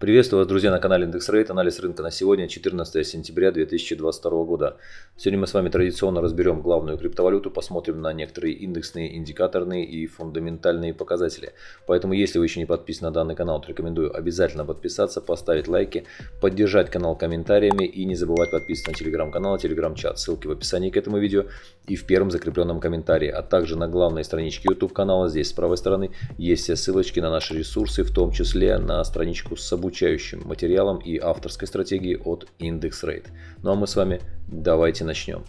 Приветствую вас, друзья, на канале Индекс Рейт. Анализ рынка на сегодня, 14 сентября 2022 года. Сегодня мы с вами традиционно разберем главную криптовалюту, посмотрим на некоторые индексные, индикаторные и фундаментальные показатели. Поэтому, если вы еще не подписаны на данный канал, то рекомендую обязательно подписаться, поставить лайки, поддержать канал комментариями и не забывать подписываться на телеграм-канал, телеграм-чат. Ссылки в описании к этому видео и в первом закрепленном комментарии, а также на главной страничке YouTube канала. Здесь с правой стороны есть все ссылочки на наши ресурсы, в том числе на страничку с обучением обучающим материалом и авторской стратегией от IndexRate. Ну а мы с вами давайте начнем.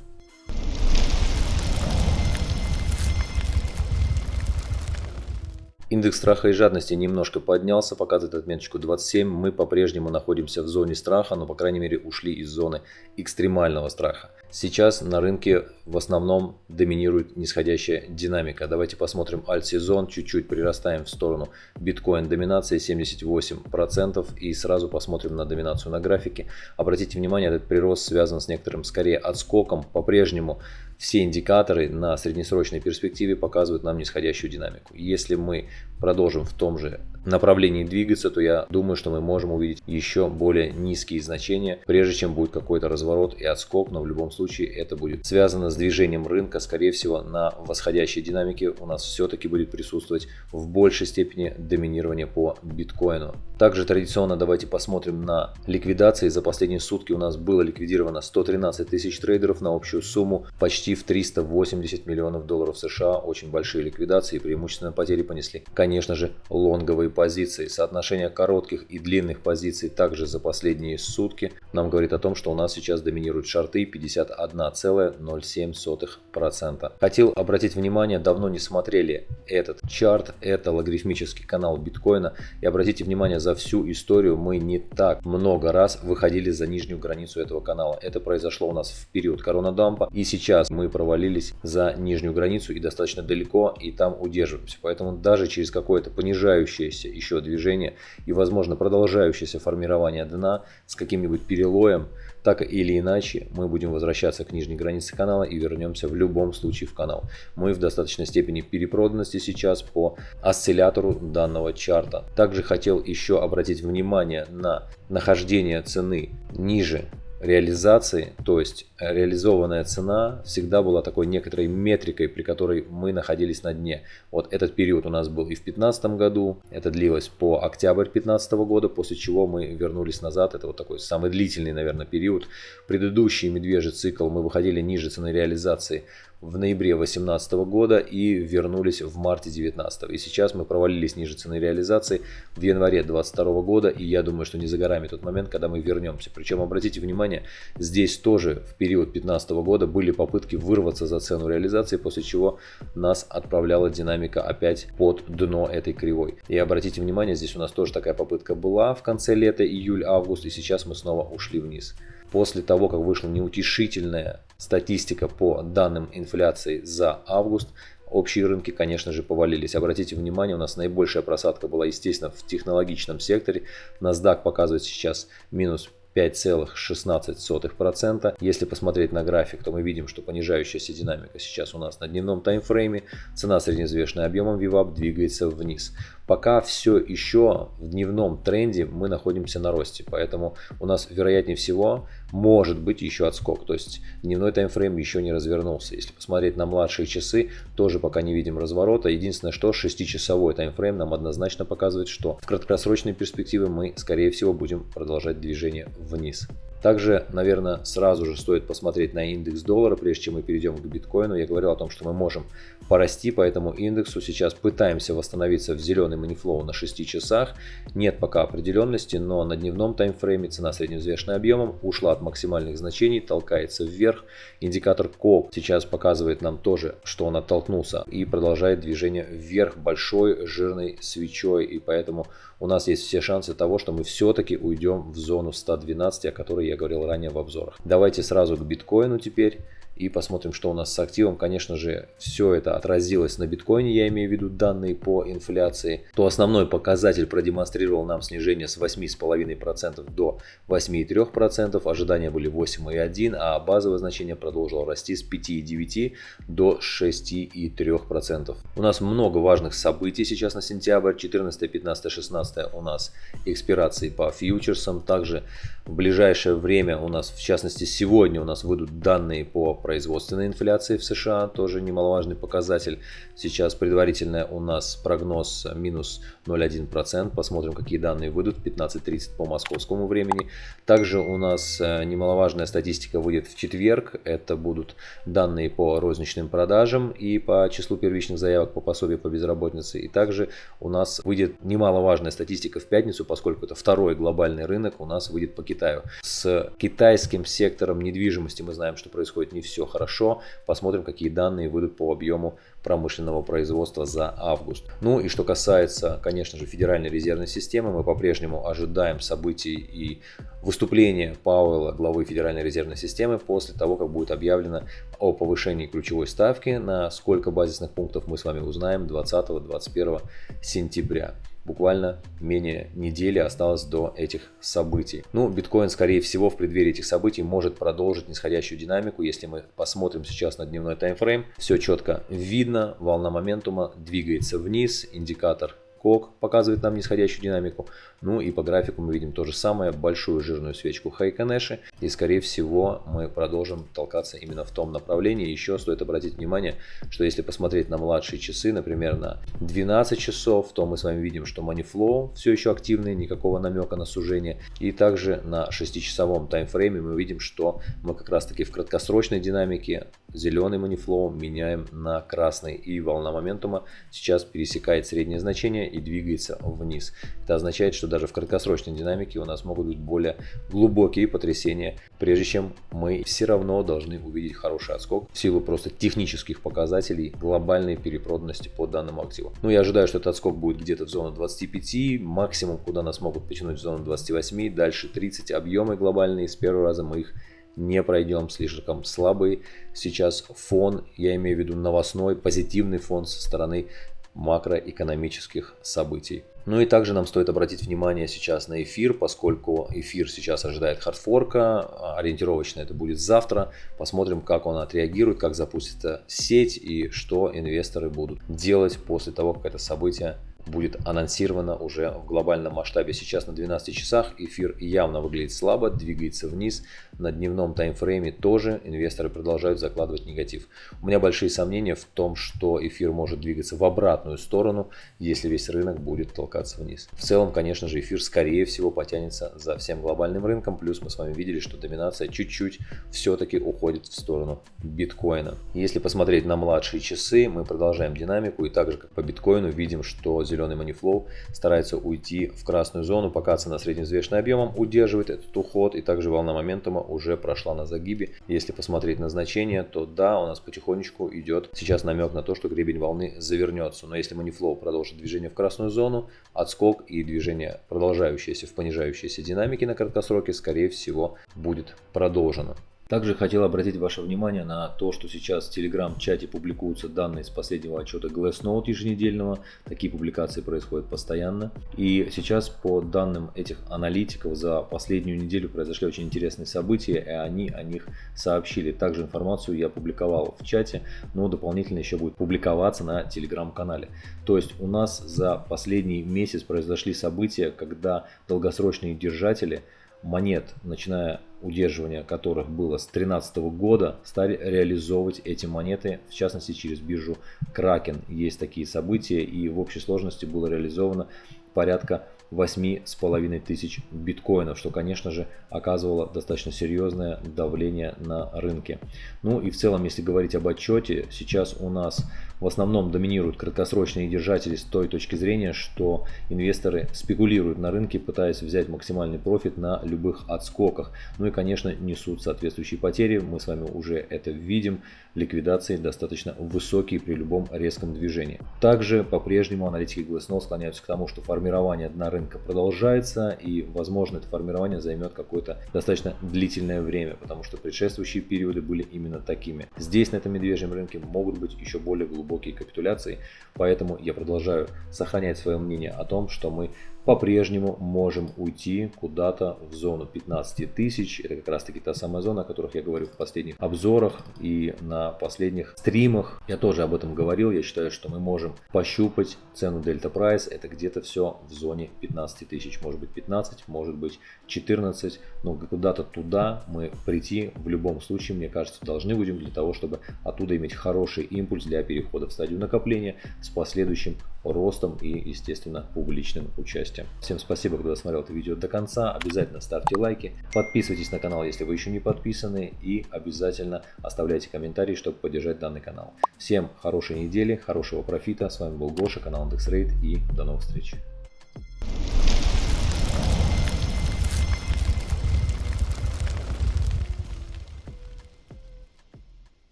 Индекс страха и жадности немножко поднялся, показывает отметочку 27. Мы по-прежнему находимся в зоне страха, но по крайней мере ушли из зоны экстремального страха. Сейчас на рынке в основном доминирует нисходящая динамика. Давайте посмотрим альт-сезон, чуть-чуть прирастаем в сторону биткоин доминации 78% и сразу посмотрим на доминацию на графике. Обратите внимание, этот прирост связан с некоторым скорее отскоком. По-прежнему все индикаторы на среднесрочной перспективе показывают нам нисходящую динамику. Если мы продолжим в том же направлении двигаться, то я думаю, что мы можем увидеть еще более низкие значения, прежде чем будет какой-то разворот и отскок, но в любом случае это будет связано с движением рынка, скорее всего на восходящей динамике у нас все-таки будет присутствовать в большей степени доминирование по биткоину. Также традиционно давайте посмотрим на ликвидации. За последние сутки у нас было ликвидировано 113 тысяч трейдеров на общую сумму почти в 380 миллионов долларов США. Очень большие ликвидации и преимущественно потери понесли, конечно же, лонговые позиции. Соотношение коротких и длинных позиций также за последние сутки нам говорит о том, что у нас сейчас доминируют шарты 51,07%. Хотел обратить внимание, давно не смотрели этот чарт, это логарифмический канал биткоина. И обратите внимание, за всю историю мы не так много раз выходили за нижнюю границу этого канала. Это произошло у нас в период коронадампа. И сейчас мы провалились за нижнюю границу и достаточно далеко, и там удерживаемся. Поэтому даже через какое-то понижающееся еще движение и, возможно, продолжающееся формирование дна с каким-нибудь перелоем, так или иначе мы будем возвращаться к нижней границе канала и вернемся в любом случае в канал. Мы в достаточной степени перепроданности сейчас по осциллятору данного чарта. Также хотел еще обратить внимание на нахождение цены ниже реализации, то есть э, реализованная цена всегда была такой некоторой метрикой, при которой мы находились на дне. Вот этот период у нас был и в 2015 году, это длилось по октябрь 2015 года, после чего мы вернулись назад, это вот такой самый длительный, наверное, период. Предыдущий медвежий цикл мы выходили ниже цены реализации в ноябре 2018 года и вернулись в марте 2019. И сейчас мы провалились ниже цены реализации в январе 2022 года. И я думаю, что не за горами тот момент, когда мы вернемся. Причем, обратите внимание, здесь тоже в период 2015 года были попытки вырваться за цену реализации, после чего нас отправляла динамика опять под дно этой кривой. И обратите внимание, здесь у нас тоже такая попытка была в конце лета, июль-август, и сейчас мы снова ушли вниз после того, как вышла неутешительная статистика по данным инфляции за август, общие рынки, конечно же, повалились. Обратите внимание, у нас наибольшая просадка была, естественно, в технологичном секторе. NASDAQ показывает сейчас минус 5,16%. Если посмотреть на график, то мы видим, что понижающаяся динамика сейчас у нас на дневном таймфрейме. Цена среднеизвешенная объемом VWAP двигается вниз. Пока все еще в дневном тренде мы находимся на росте, поэтому у нас вероятнее всего может быть еще отскок. То есть дневной таймфрейм еще не развернулся. Если посмотреть на младшие часы, тоже пока не видим разворота. Единственное, что 6-часовой таймфрейм нам однозначно показывает, что в краткосрочной перспективе мы скорее всего будем продолжать движение вниз. Также, наверное, сразу же стоит посмотреть на индекс доллара, прежде чем мы перейдем к биткоину. Я говорил о том, что мы можем порасти по этому индексу. Сейчас пытаемся восстановиться в зеленый манифлоу на 6 часах. Нет пока определенности, но на дневном таймфрейме цена средневзвешенная объемом ушла от максимальных значений, толкается вверх. Индикатор КОП сейчас показывает нам тоже, что он оттолкнулся и продолжает движение вверх большой жирной свечой. И поэтому у нас есть все шансы того, что мы все-таки уйдем в зону 112, о которой я говорил ранее в обзорах. Давайте сразу к биткоину теперь. и посмотрим, что у нас с активом. Конечно же, все это отразилось на биткоине, я имею в виду данные по инфляции. То основной показатель продемонстрировал нам снижение с 8,5% до 8,3%, ожидания были 8,1%, а базовое значение продолжило расти с 5,9% до 6,3%. У нас много важных событий сейчас на сентябрь, 14, 15, 16 у нас экспирации по фьючерсам, также в ближайшее время у нас, в частности сегодня у нас выйдут данные по производственной инфляции в США, тоже немаловажный показатель. Сейчас предварительно у нас прогноз минус 0,1%, посмотрим какие данные выйдут, 15.30 по московскому времени. Также у нас э, немаловажная статистика выйдет в четверг, это будут данные по розничным продажам и по числу первичных заявок по пособию по безработице. И также у нас выйдет немаловажная статистика в пятницу, поскольку это второй глобальный рынок у нас выйдет по Китаю. С китайским сектором недвижимости мы знаем, что происходит не все хорошо. Посмотрим, какие данные выйдут по объему промышленного производства за август. Ну и что касается, конечно же, Федеральной резервной системы, мы по-прежнему ожидаем событий и выступления Пауэлла, главы Федеральной резервной системы, после того, как будет объявлено о повышении ключевой ставки, на сколько базисных пунктов мы с вами узнаем 20-21 сентября буквально менее недели осталось до этих событий. Ну, биткоин, скорее всего, в преддверии этих событий может продолжить нисходящую динамику. Если мы посмотрим сейчас на дневной таймфрейм, все четко видно, волна моментума двигается вниз, индикатор Кок показывает нам нисходящую динамику. Ну и по графику мы видим то же самое, большую жирную свечку Хайконеши. И скорее всего мы продолжим толкаться именно в том направлении. Еще стоит обратить внимание, что если посмотреть на младшие часы, например на 12 часов, то мы с вами видим, что Moneyflow все еще активный, никакого намека на сужение. И также на 6-часовом таймфрейме мы видим, что мы как раз таки в краткосрочной динамике зеленый Moneyflow меняем на красный. И волна моментума сейчас пересекает среднее значение и двигается вниз. Это означает, что даже в краткосрочной динамике у нас могут быть более глубокие потрясения, прежде чем мы все равно должны увидеть хороший отскок в силу просто технических показателей глобальной перепроданности по данному активу. Ну, я ожидаю, что этот отскок будет где-то в зону 25, максимум, куда нас могут потянуть в зону 28, дальше 30 объемы глобальные, с первого раза мы их не пройдем, слишком слабый сейчас фон, я имею в виду новостной, позитивный фон со стороны макроэкономических событий. Ну и также нам стоит обратить внимание сейчас на эфир, поскольку эфир сейчас ожидает хардфорка, ориентировочно это будет завтра. Посмотрим, как он отреагирует, как запустится сеть и что инвесторы будут делать после того, как это событие будет анонсировано уже в глобальном масштабе. Сейчас на 12 часах эфир явно выглядит слабо, двигается вниз. На дневном таймфрейме тоже инвесторы продолжают закладывать негатив. У меня большие сомнения в том, что эфир может двигаться в обратную сторону, если весь рынок будет толкаться вниз. В целом, конечно же, эфир скорее всего потянется за всем глобальным рынком. Плюс мы с вами видели, что доминация чуть-чуть все-таки уходит в сторону биткоина. Если посмотреть на младшие часы, мы продолжаем динамику. И также как по биткоину видим, что зеленый Moneyflow старается уйти в красную зону, пока цена средневзвешенным объемом удерживает этот уход и также волна моментума уже прошла на загибе. Если посмотреть на значение, то да, у нас потихонечку идет сейчас намек на то, что гребень волны завернется. Но если Moneyflow продолжит движение в красную зону, отскок и движение, продолжающееся в понижающейся динамике на краткосроке, скорее всего, будет продолжено. Также хотел обратить ваше внимание на то, что сейчас в Telegram-чате публикуются данные с последнего отчета Glassnode еженедельного. Такие публикации происходят постоянно. И сейчас по данным этих аналитиков за последнюю неделю произошли очень интересные события, и они о них сообщили. Также информацию я публиковал в чате, но дополнительно еще будет публиковаться на Telegram-канале. То есть у нас за последний месяц произошли события, когда долгосрочные держатели монет, начиная удерживания которых было с 2013 года, стали реализовывать эти монеты, в частности через биржу Kraken. Есть такие события и в общей сложности было реализовано порядка 8,5 тысяч биткоинов, что, конечно же, оказывало достаточно серьезное давление на рынке. Ну и в целом, если говорить об отчете, сейчас у нас в основном доминируют краткосрочные держатели с той точки зрения, что инвесторы спекулируют на рынке, пытаясь взять максимальный профит на любых отскоках. Ну и и, конечно, несут соответствующие потери. Мы с вами уже это видим. Ликвидации достаточно высокие при любом резком движении. Также по-прежнему аналитики Glassnode склоняются к тому, что формирование дна рынка продолжается и, возможно, это формирование займет какое-то достаточно длительное время, потому что предшествующие периоды были именно такими. Здесь, на этом медвежьем рынке, могут быть еще более глубокие капитуляции, поэтому я продолжаю сохранять свое мнение о том, что мы по-прежнему можем уйти куда-то в зону 15 тысяч. Это как раз таки та самая зона, о которых я говорю в последних обзорах и на последних стримах. Я тоже об этом говорил. Я считаю, что мы можем пощупать цену Delta Price. Это где-то все в зоне 15 тысяч. Может быть 15, может быть 14. Но куда-то туда мы прийти в любом случае, мне кажется, должны будем для того, чтобы оттуда иметь хороший импульс для перехода в стадию накопления с последующим ростом и, естественно, публичным участием. Всем спасибо, кто досмотрел это видео до конца. Обязательно ставьте лайки, подписывайтесь на канал, если вы еще не подписаны, и обязательно оставляйте комментарии, чтобы поддержать данный канал. Всем хорошей недели, хорошего профита. С вами был Гоша, канал IndexRate, и до новых встреч.